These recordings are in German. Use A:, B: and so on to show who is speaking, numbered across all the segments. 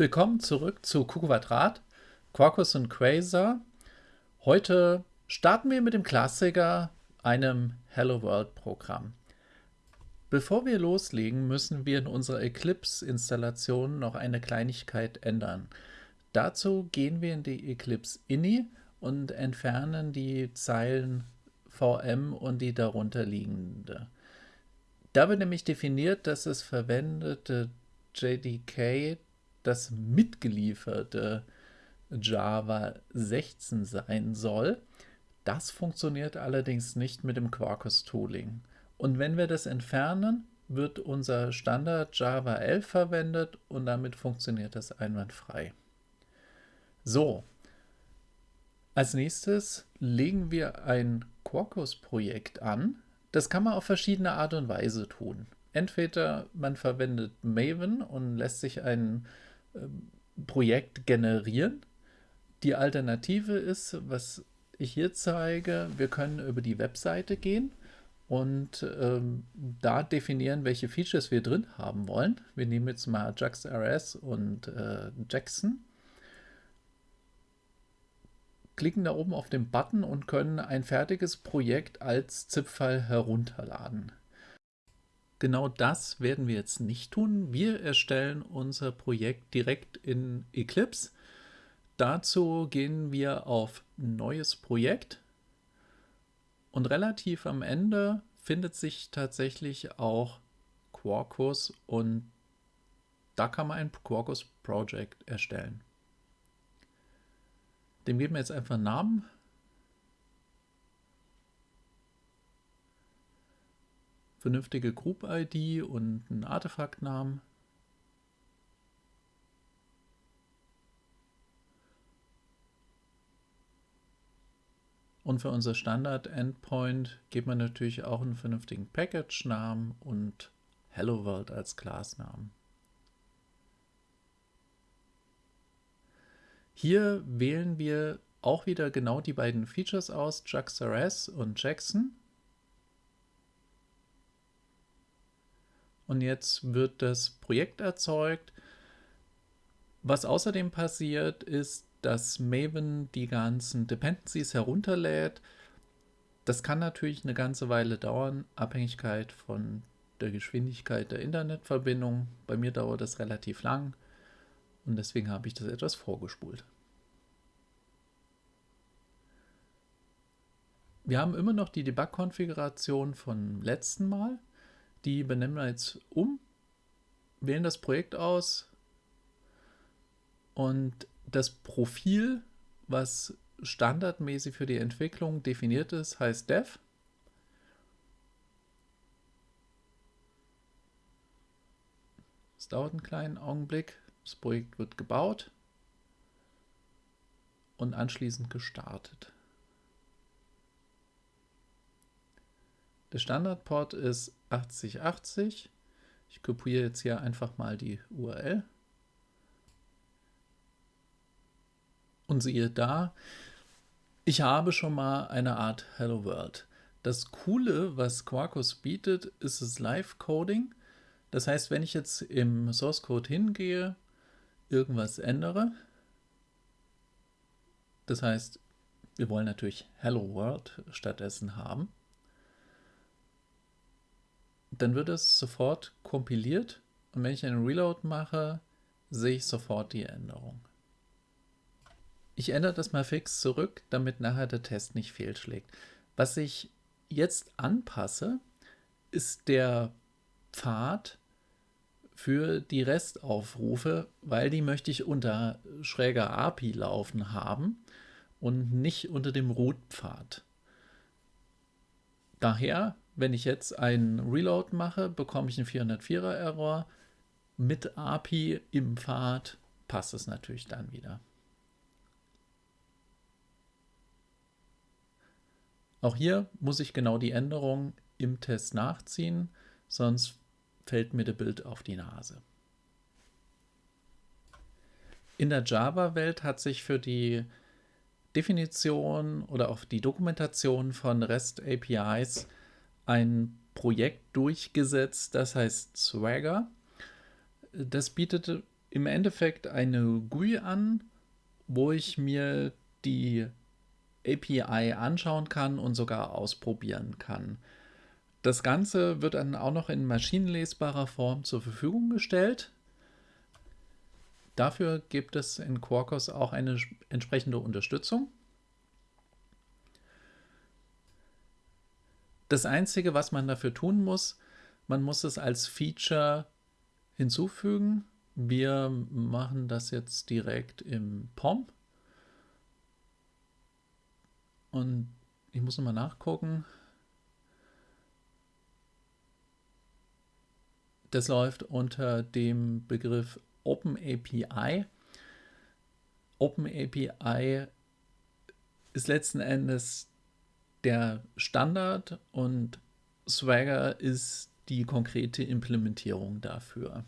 A: Willkommen zurück zu Q Quadrat, Quarkus und Quasar. Heute starten wir mit dem Klassiker, einem Hello World Programm. Bevor wir loslegen, müssen wir in unserer Eclipse-Installation noch eine Kleinigkeit ändern. Dazu gehen wir in die Eclipse INI und entfernen die Zeilen VM und die darunter liegende. Da wird nämlich definiert, dass das verwendete JDK das mitgelieferte Java 16 sein soll. Das funktioniert allerdings nicht mit dem Quarkus Tooling. Und wenn wir das entfernen, wird unser Standard Java 11 verwendet und damit funktioniert das einwandfrei. So, als nächstes legen wir ein Quarkus-Projekt an. Das kann man auf verschiedene Art und Weise tun. Entweder man verwendet Maven und lässt sich ein äh, Projekt generieren. Die Alternative ist, was ich hier zeige, wir können über die Webseite gehen und ähm, da definieren, welche Features wir drin haben wollen. Wir nehmen jetzt mal JaxRS und äh, Jackson, klicken da oben auf den Button und können ein fertiges Projekt als ZIP-File herunterladen. Genau das werden wir jetzt nicht tun. Wir erstellen unser Projekt direkt in Eclipse. Dazu gehen wir auf Neues Projekt und relativ am Ende findet sich tatsächlich auch Quarkus und da kann man ein Quarkus Project erstellen. Dem geben wir jetzt einfach einen Namen. Vernünftige Group-ID und einen Artefaktnamen. Und für unser Standard-Endpoint gibt man natürlich auch einen vernünftigen Package-Namen und Hello World als Class-Namen. Hier wählen wir auch wieder genau die beiden Features aus, JaxRS und Jackson. Und jetzt wird das Projekt erzeugt. Was außerdem passiert, ist, dass Maven die ganzen Dependencies herunterlädt. Das kann natürlich eine ganze Weile dauern, Abhängigkeit von der Geschwindigkeit der Internetverbindung. Bei mir dauert das relativ lang und deswegen habe ich das etwas vorgespult. Wir haben immer noch die Debug-Konfiguration von letzten Mal. Die benennen wir jetzt um, wählen das Projekt aus und das Profil, was standardmäßig für die Entwicklung definiert ist, heißt Dev. Es dauert einen kleinen Augenblick. Das Projekt wird gebaut und anschließend gestartet. Der Standardport ist 8080. Ich kopiere jetzt hier einfach mal die URL. Und siehe da, ich habe schon mal eine Art Hello World. Das Coole, was Quarkus bietet, ist das Live-Coding. Das heißt, wenn ich jetzt im Source Code hingehe, irgendwas ändere, das heißt, wir wollen natürlich Hello World stattdessen haben, dann wird es sofort kompiliert und wenn ich einen Reload mache, sehe ich sofort die Änderung. Ich ändere das mal fix zurück, damit nachher der Test nicht fehlschlägt. Was ich jetzt anpasse, ist der Pfad für die Restaufrufe, weil die möchte ich unter schräger API laufen haben und nicht unter dem Root-Pfad. Daher, wenn ich jetzt einen Reload mache, bekomme ich einen 404er Error. Mit API im Pfad passt es natürlich dann wieder. Auch hier muss ich genau die Änderung im Test nachziehen, sonst fällt mir das Bild auf die Nase. In der Java-Welt hat sich für die Definition oder auch die Dokumentation von REST-APIs ein Projekt durchgesetzt, das heißt Swagger. Das bietet im Endeffekt eine GUI an, wo ich mir die API anschauen kann und sogar ausprobieren kann. Das Ganze wird dann auch noch in maschinenlesbarer Form zur Verfügung gestellt. Dafür gibt es in Quarkus auch eine entsprechende Unterstützung. Das Einzige, was man dafür tun muss, man muss es als Feature hinzufügen. Wir machen das jetzt direkt im POM. Und ich muss nochmal nachgucken. Das läuft unter dem Begriff OpenAPI. OpenAPI ist letzten Endes der Standard und Swagger ist die konkrete Implementierung dafür.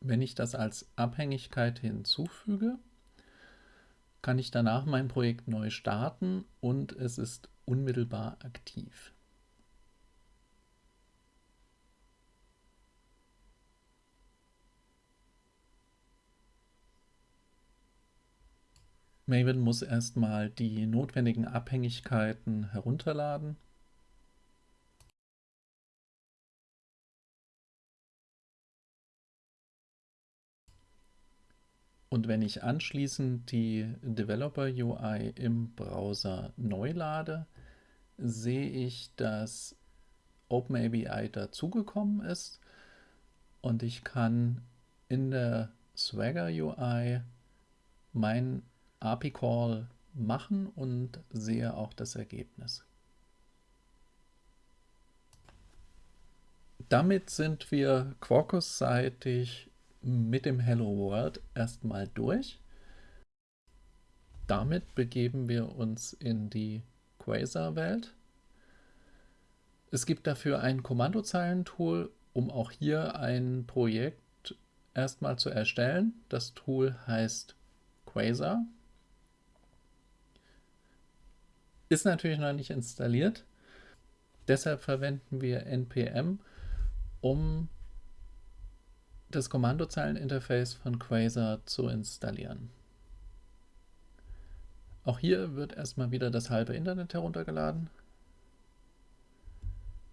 A: Wenn ich das als Abhängigkeit hinzufüge, kann ich danach mein Projekt neu starten und es ist unmittelbar aktiv. Maven muss erstmal die notwendigen Abhängigkeiten herunterladen. Und wenn ich anschließend die Developer UI im Browser neu lade, sehe ich, dass OpenAPI dazugekommen ist und ich kann in der Swagger UI mein API-Call machen und sehe auch das Ergebnis. Damit sind wir Quarkus-seitig mit dem Hello World erstmal durch. Damit begeben wir uns in die Quasar-Welt. Es gibt dafür ein Kommandozeilentool, um auch hier ein Projekt erstmal zu erstellen. Das Tool heißt Quasar. Ist natürlich noch nicht installiert. Deshalb verwenden wir npm, um das Kommandozeileninterface von Quasar zu installieren. Auch hier wird erstmal wieder das halbe Internet heruntergeladen.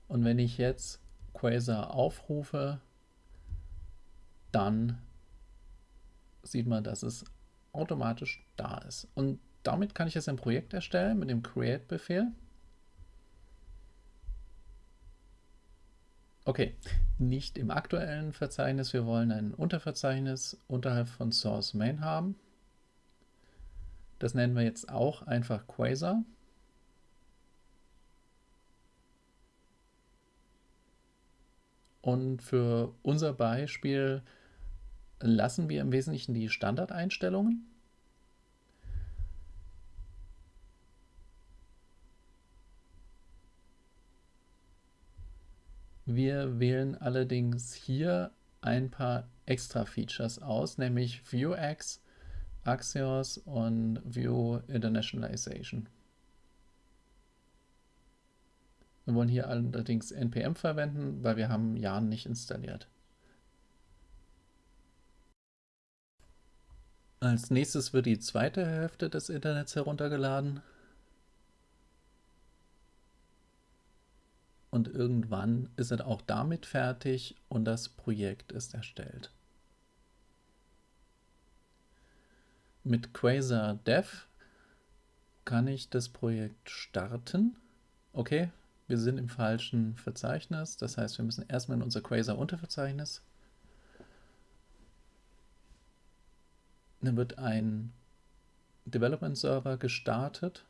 A: Und wenn ich jetzt Quasar aufrufe, dann sieht man, dass es automatisch da ist. Und damit kann ich jetzt ein Projekt erstellen mit dem Create-Befehl. Okay, nicht im aktuellen Verzeichnis, wir wollen ein Unterverzeichnis unterhalb von Source Main haben. Das nennen wir jetzt auch einfach Quasar. Und für unser Beispiel lassen wir im Wesentlichen die Standardeinstellungen. Wir wählen allerdings hier ein paar extra Features aus, nämlich Vuex, Axios und View Internationalization. Wir wollen hier allerdings npm verwenden, weil wir haben Yarn nicht installiert. Als nächstes wird die zweite Hälfte des Internets heruntergeladen. Und irgendwann ist es auch damit fertig und das Projekt ist erstellt. Mit Quasar Dev kann ich das Projekt starten. Okay, wir sind im falschen Verzeichnis, das heißt, wir müssen erstmal in unser Quasar Unterverzeichnis. Dann wird ein Development Server gestartet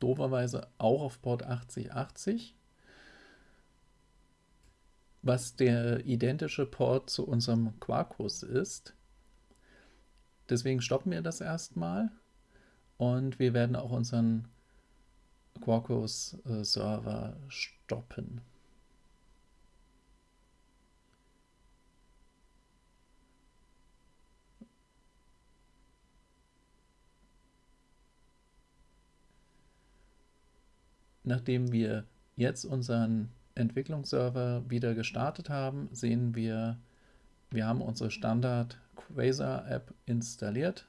A: dooferweise auch auf Port 8080, was der identische Port zu unserem Quarkus ist. Deswegen stoppen wir das erstmal und wir werden auch unseren Quarkus-Server äh, stoppen. Nachdem wir jetzt unseren Entwicklungsserver wieder gestartet haben, sehen wir, wir haben unsere Standard Quasar App installiert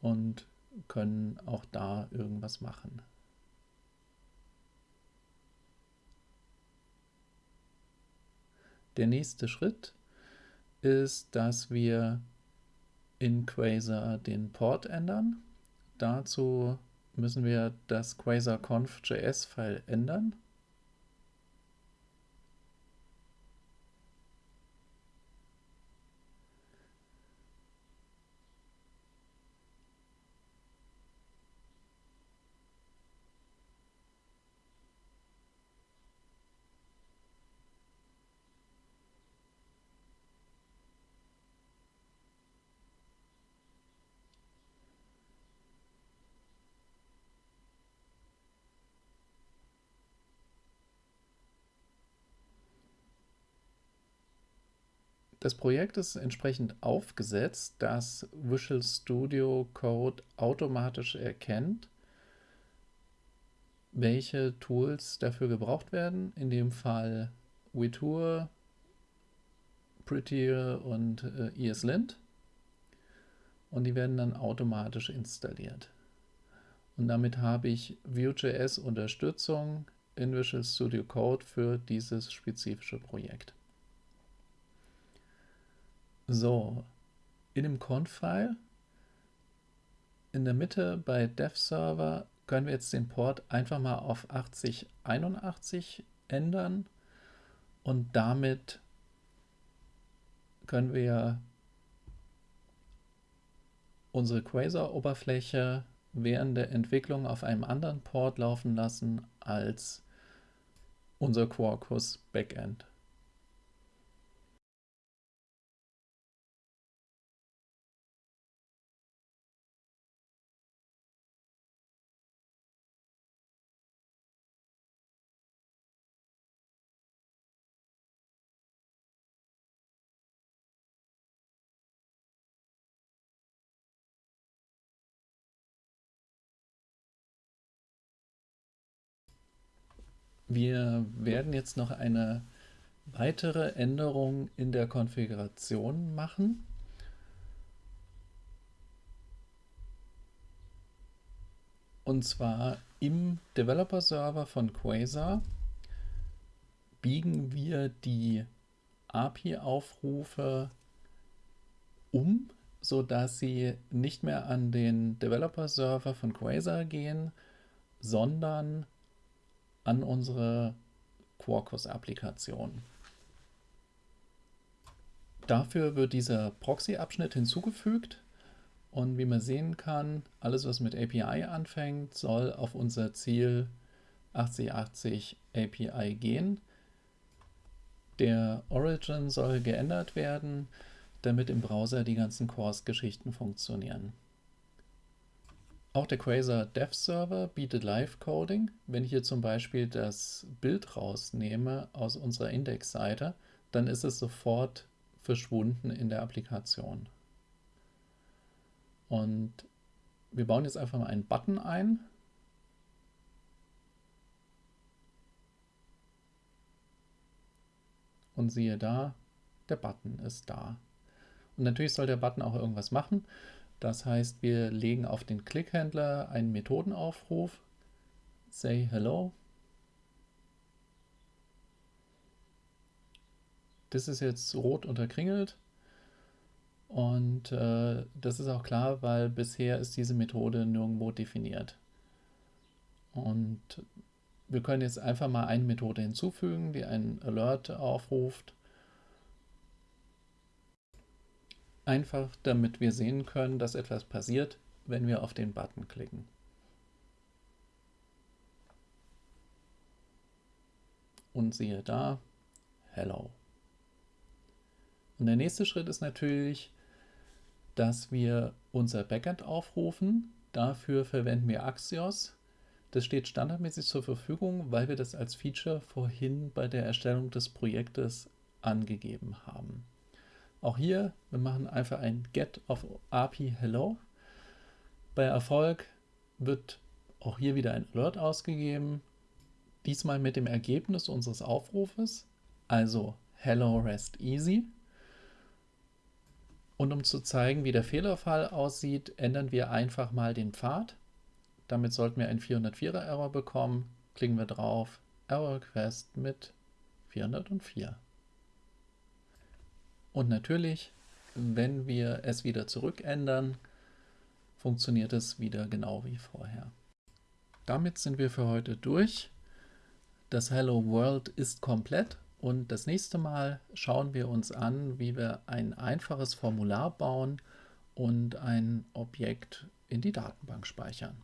A: und können auch da irgendwas machen. Der nächste Schritt ist, dass wir in Quasar den Port ändern. Dazu müssen wir das quasar-conf.js-File ändern. Das Projekt ist entsprechend aufgesetzt, dass Visual Studio Code automatisch erkennt, welche Tools dafür gebraucht werden. In dem Fall Wetour, Prettier und äh, ESLint. Und die werden dann automatisch installiert. Und damit habe ich Vue.js Unterstützung in Visual Studio Code für dieses spezifische Projekt. So, in dem Conf-File in der Mitte bei Dev-Server können wir jetzt den Port einfach mal auf 8081 ändern und damit können wir unsere Quasar-Oberfläche während der Entwicklung auf einem anderen Port laufen lassen als unser Quarkus Wir werden jetzt noch eine weitere Änderung in der Konfiguration machen. Und zwar im Developer-Server von Quasar biegen wir die API-Aufrufe um, sodass sie nicht mehr an den Developer-Server von Quasar gehen, sondern an unsere Quarkus-Applikation. Dafür wird dieser Proxy-Abschnitt hinzugefügt und wie man sehen kann, alles was mit API anfängt, soll auf unser Ziel 8080 API gehen. Der Origin soll geändert werden, damit im Browser die ganzen Course-Geschichten funktionieren. Auch der Quasar Dev Server bietet Live-Coding. Wenn ich hier zum Beispiel das Bild rausnehme aus unserer Indexseite, dann ist es sofort verschwunden in der Applikation. Und wir bauen jetzt einfach mal einen Button ein. Und siehe da, der Button ist da. Und natürlich soll der Button auch irgendwas machen. Das heißt, wir legen auf den Clickhändler einen Methodenaufruf, say hello. Das ist jetzt rot unterkringelt und äh, das ist auch klar, weil bisher ist diese Methode nirgendwo definiert. Und wir können jetzt einfach mal eine Methode hinzufügen, die einen Alert aufruft Einfach damit wir sehen können, dass etwas passiert, wenn wir auf den Button klicken. Und siehe da, Hello. Und der nächste Schritt ist natürlich, dass wir unser Backend aufrufen. Dafür verwenden wir Axios. Das steht standardmäßig zur Verfügung, weil wir das als Feature vorhin bei der Erstellung des Projektes angegeben haben. Auch hier, wir machen einfach ein get of API hello. Bei Erfolg wird auch hier wieder ein Alert ausgegeben. diesmal mit dem Ergebnis unseres Aufrufes, also Hello Rest Easy. Und um zu zeigen, wie der Fehlerfall aussieht, ändern wir einfach mal den Pfad. Damit sollten wir einen 404er Error bekommen. Klicken wir drauf, Error Request mit 404. Und natürlich, wenn wir es wieder zurückändern, funktioniert es wieder genau wie vorher. Damit sind wir für heute durch. Das Hello World ist komplett und das nächste Mal schauen wir uns an, wie wir ein einfaches Formular bauen und ein Objekt in die Datenbank speichern.